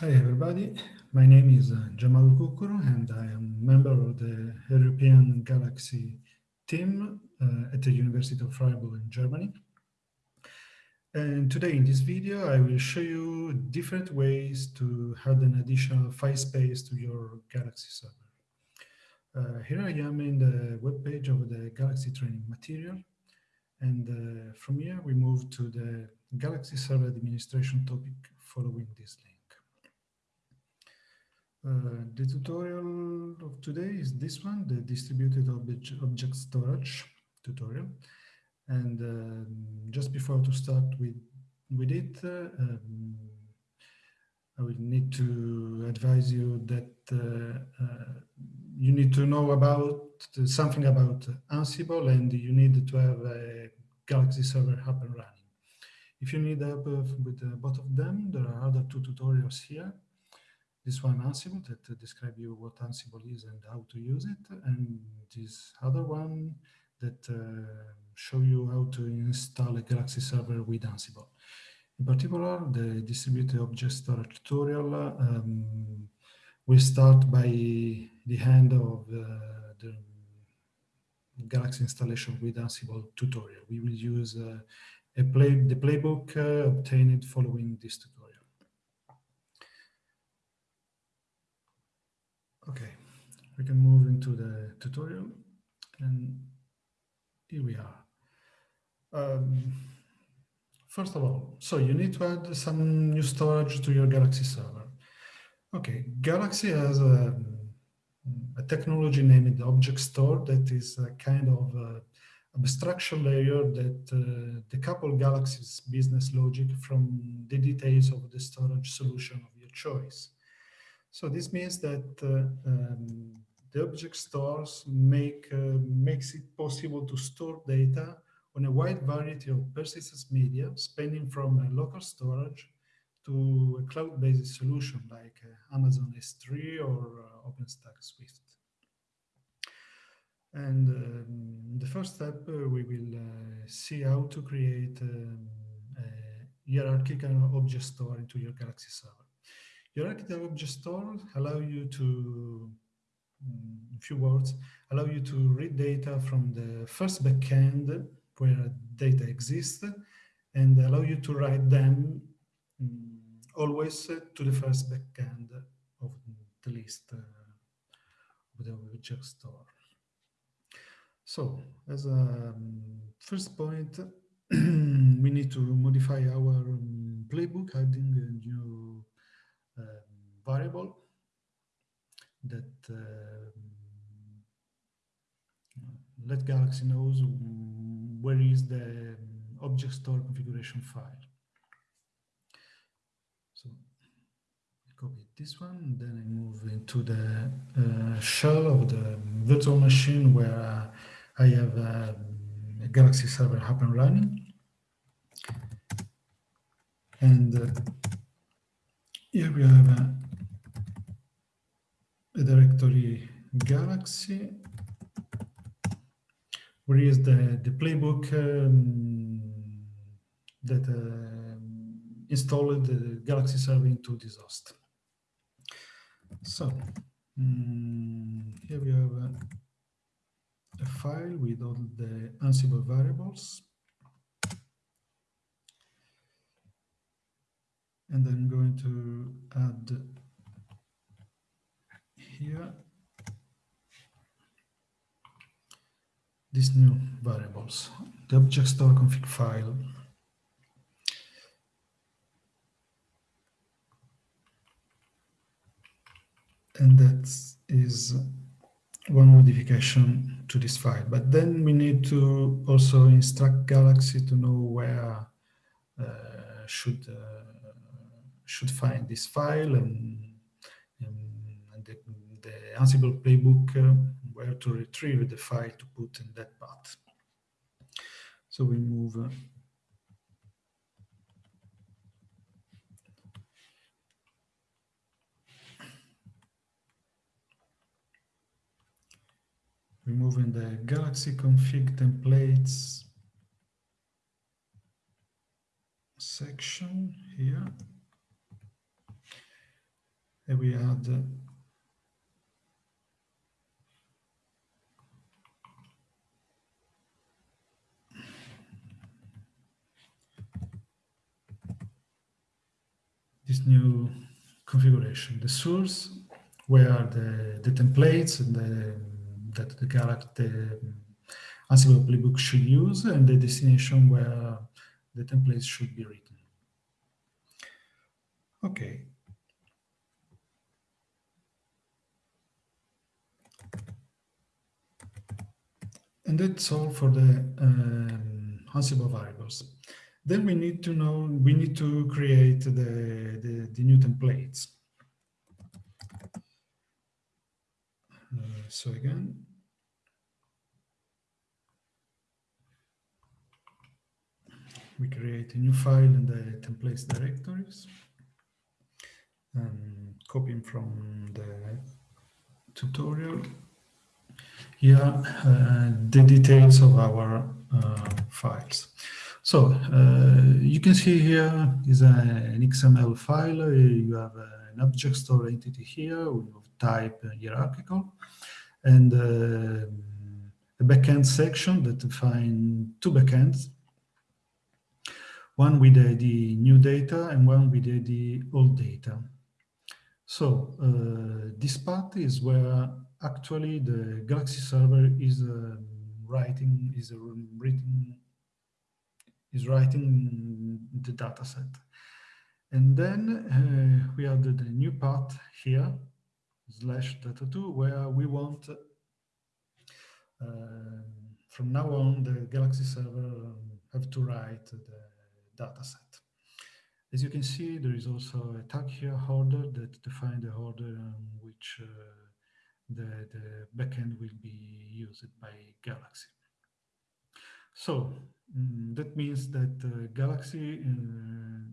Hi everybody, my name is uh, Gianmauro Cuccuru and I am a member of the European Galaxy team uh, at the University of Freiburg in Germany. And today in this video, I will show you different ways to add an additional file space to your Galaxy server. Uh, here I am in the web page of the Galaxy training material. And uh, from here, we move to the Galaxy Server Administration topic following this link. Uh, the tutorial of today is this one, the distributed object, object storage tutorial. And um, just before to start with, with it, uh, um, I will need to advise you that uh, uh you need to know about something about Ansible and you need to have a Galaxy server up and running. If you need help with both of them, there are other two tutorials here. This one Ansible that describe you what Ansible is and how to use it, and this other one that uh, show you how to install a Galaxy server with Ansible. In particular, the distributed object storage tutorial um, we start by the end of uh, the Galaxy installation with Ansible tutorial. We will use uh, a play, the playbook uh, obtained following this tutorial. Okay, we can move into the tutorial and here we are. Um, first of all, so you need to add some new storage to your Galaxy server. Okay, Galaxy has a, a technology named Object Store that is a kind of uh, abstraction layer that uh, decouple Galaxy's business logic from the details of the storage solution of your choice. So this means that uh, um, the object stores make uh, makes it possible to store data on a wide variety of persistence media, spanning from local storage to a cloud-based solution like uh, Amazon S3 or uh, OpenStack Swift. And um, the first step, uh, we will uh, see how to create um, a hierarchical object store into your Galaxy server. Hierarchical object store allow you to, mm, in few words, allow you to read data from the first backend where data exists and allow you to write them mm, always to the first backend of the list uh, of the object store. So as a um, first point, we need to modify our playbook, adding a new um, variable that uh, let Galaxy knows where is the object store configuration file. So copy this one, then I move into the uh, shell of the virtual machine where uh, I have uh, a Galaxy server up and running. And uh, here we have a, directory Galaxy, where is the, the playbook um, that uh, installed the Galaxy server into this host. So um, here we have a, a file with all the Ansible variables. And I'm going to add here. These new variables, the object store config file. And that is one modification to this file. But then we need to also instruct Galaxy to know where uh, should uh, should find this file and, and the, Ansible playbook uh, where to retrieve the file to put in that path. So we move uh, removing the Galaxy config templates section here. and we add uh, this new configuration, the source where the, the templates and the, that the Galaxy, the Ansible playbook should use and the destination where the templates should be written. Okay. And that's all for the um, Ansible variables. Then we need to know, we need to create the, the, the new templates. Uh, so again, we create a new file in the templates directories and copying from the tutorial. Here, uh, the details of our uh, files. So uh, you can see here is a, an XML file. You have an object store entity here with type hierarchical and uh, a backend section that define two backends, one with uh, the new data and one with uh, the old data. So uh, this part is where actually the Galaxy server is uh, writing is written is writing the data set. And then uh, we added a new part here, slash data2, where we want, uh, from now on, the Galaxy server have to write the data set. As you can see, there is also a tag here, order, that defines the order in which uh, the, the backend will be used by Galaxy. So mm, that means that uh, Galaxy uh,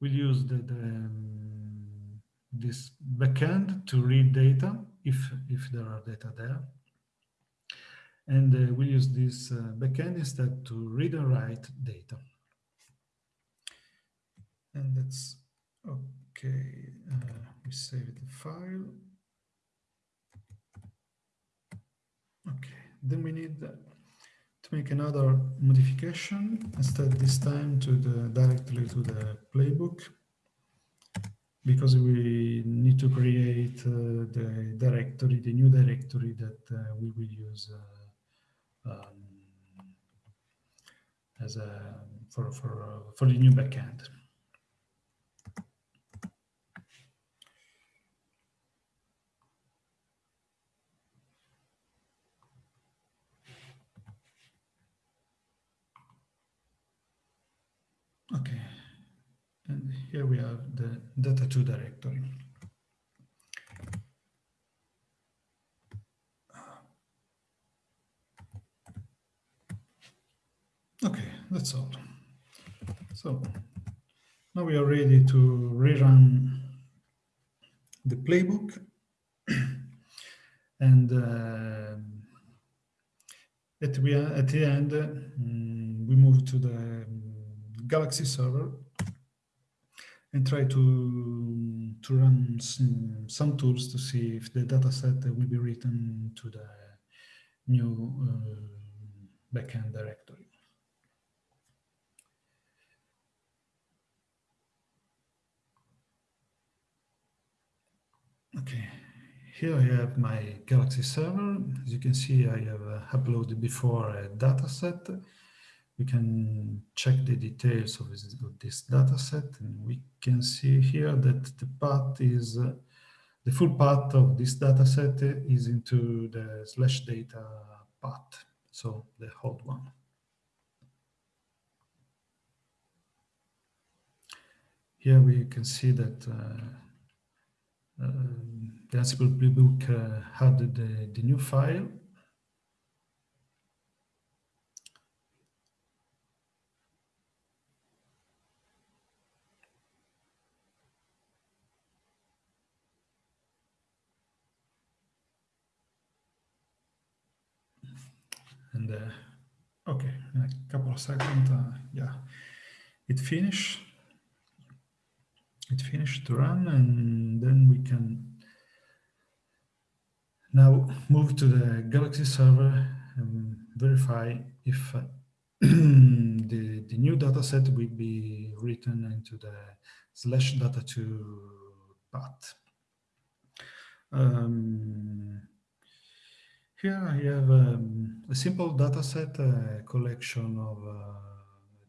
will use the, the um, this backend to read data if if there are data there, and uh, we use this uh, backend instead to read and write data. And that's okay. We save the file. Okay, then we need to make another modification, instead this time to the directly to the playbook, because we need to create uh, the directory, the new directory that uh, we will use uh, um, as a for for for the new backend. Okay, and here we have the data2 directory. Okay, that's all. So now we are ready to rerun the playbook and uh, at, the, at the end um, we move to the Galaxy server and try to, to run some, some tools to see if the data set will be written to the new uh, backend directory. Okay, here I have my Galaxy server. As you can see, I have uh, uploaded before a dataset we can check the details of this, of this data set and we can see here that the path is uh, the full path of this data set is into the slash data path so the old one. Here we can see that uh, uh, the Ansible playbook uh, had the, the new file and uh, okay in a couple of seconds uh, yeah it finished it finished to run and then we can now move to the Galaxy server and verify if uh, the, the new dataset will be written into the slash data to path. Um, here I have um, a simple dataset, a collection of uh,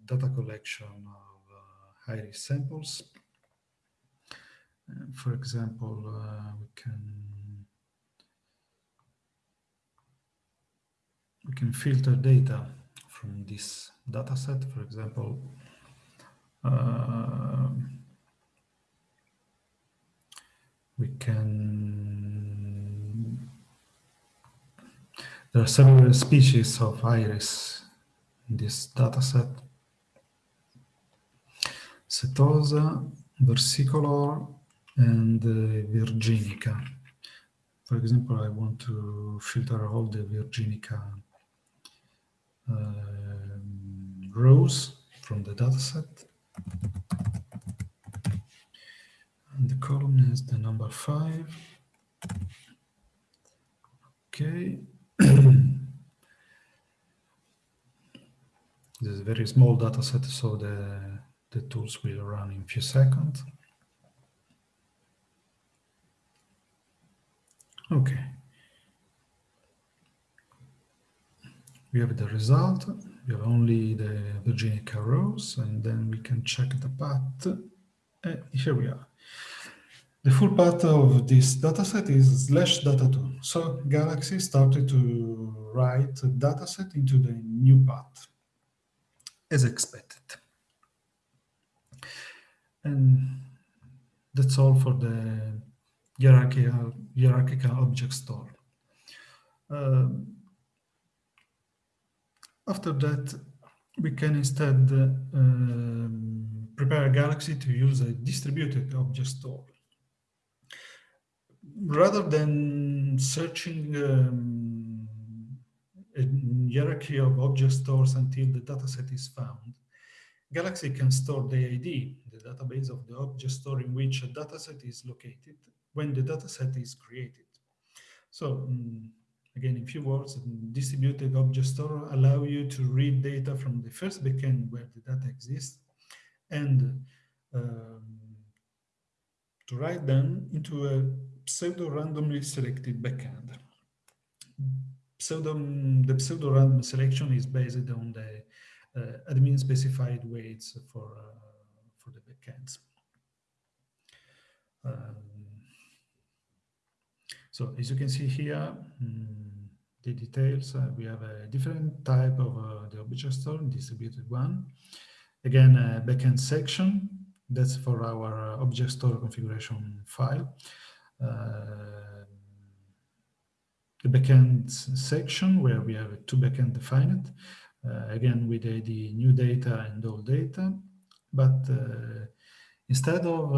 data collection of uh, iris samples. Uh, for example, uh, we can we can filter data from this dataset. For example, uh, we can, there are several species of iris in this dataset. Setosa, versicolor, and uh, virginica. For example, I want to filter all the virginica um, rows from the dataset. And the column is the number five. Okay. This is a very small data set, so the, the tools will run in a few seconds. Okay. We have the result, we have only the Virginica rows, and then we can check the path. And here we are. The full path of this dataset is slash data2. So Galaxy started to write dataset into the new path, as expected. And that's all for the hierarchical, hierarchical object store. Um, after that, we can instead um, prepare a Galaxy to use a distributed object store rather than searching um, a hierarchy of object stores until the dataset is found, Galaxy can store the ID, the database of the object store in which a dataset is located, when the dataset is created. So um, again, in few words, distributed object store allow you to read data from the first backend where the data exists and um, to write them into a pseudo-randomly selected backend. Pseudo, the pseudo-random selection is based on the uh, admin-specified weights for, uh, for the backends. Um, so as you can see here, um, the details, uh, we have a different type of uh, the object store, distributed one. Again, a backend section, that's for our uh, object store configuration file. Uh, the backend section where we have two backend defined, uh, again with the, the, new data and old data, but uh, instead of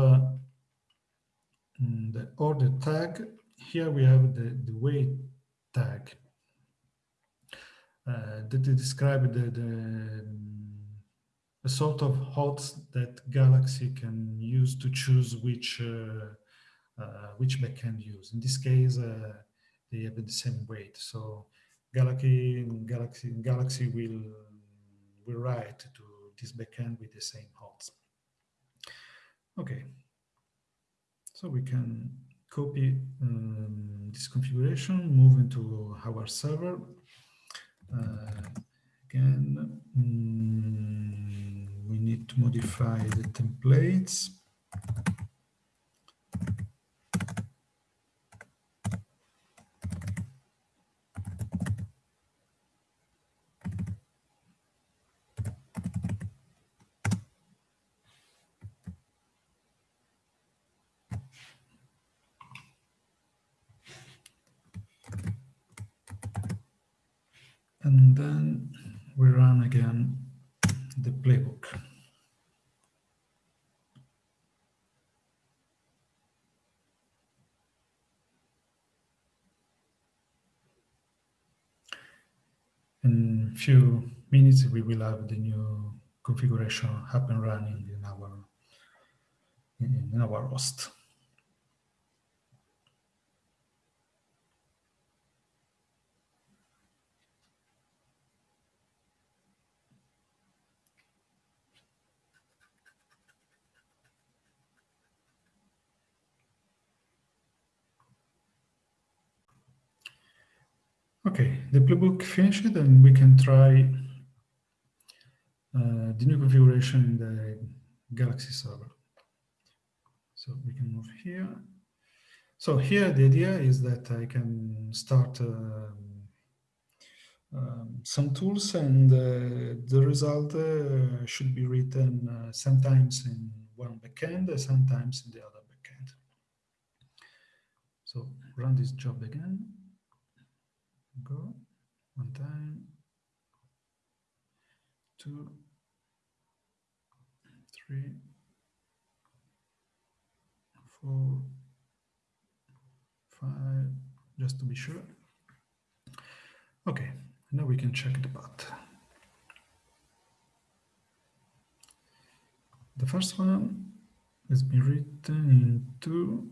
mm, the order tag, here we have the, the weight tag uh, that describes the, the, sort of HOTS that Galaxy can use to choose which uh, uh, which backend use. In this case, uh, they have the same weight. So Galaxy, Galaxy, Galaxy will, will write to this backend with the same HOTS. Okay. So we can copy um, this configuration, move into our server. Uh, again, mm, we need to modify the templates. And then we run again the playbook. In a few minutes, we will have the new configuration up and running in our in our host. Okay, the playbook finished and we can try uh, the new configuration in the Galaxy server. So we can move here. So here the idea is that I can start um, um, some tools and uh, the result uh, should be written uh, sometimes in one backend, sometimes in the other backend. So run this job again go. One time, two, three, four, five, just to be sure. Okay, now we can check the path. The first one has been written into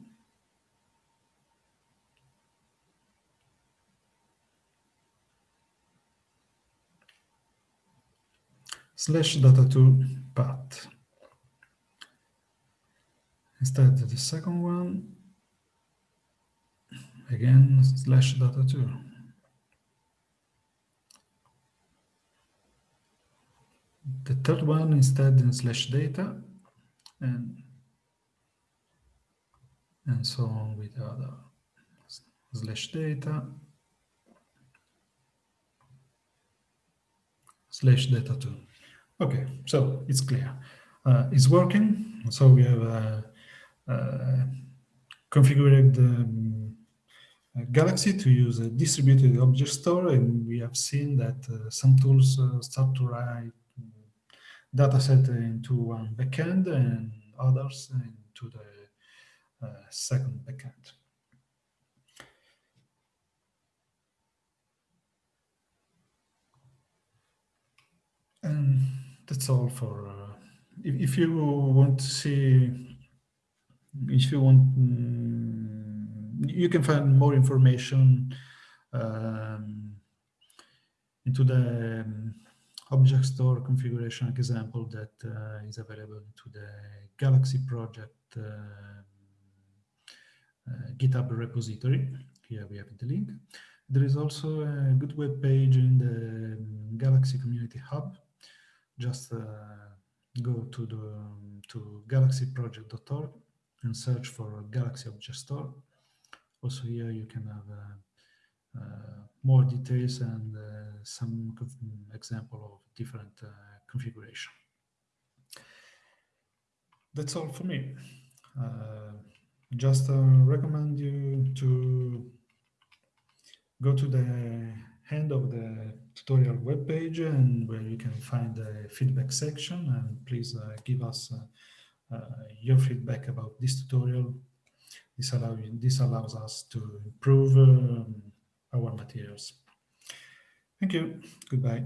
slash data2 path. Instead, the second one, again, slash data2. The third one instead in slash data and and so on with the other slash data slash data 2 Okay, so it's clear. Uh, it's working. So we have uh, uh, configured um, Galaxy to use a distributed object store, and we have seen that uh, some tools uh, start to write data dataset into one backend and others into the second backend. And that's all for uh, if, if, you want to see if you want mm, you can find more information um, into the um, object store configuration example that uh, is available to the Galaxy project uh, uh, GitHub repository. Here we have the link. There is also a good web page in the um, Galaxy Community Hub just uh, go to the to galaxyproject.org and search for Galaxy Object Store. Also here you can have uh, uh, more details and some example of different configuration. That's all for me. just recommend you to go to the end of the tutorial webpage and where you can find the feedback section and please uh, give us uh, uh, your feedback about this tutorial. This, allow, this allows us to improve um, our materials. Thank you. Goodbye.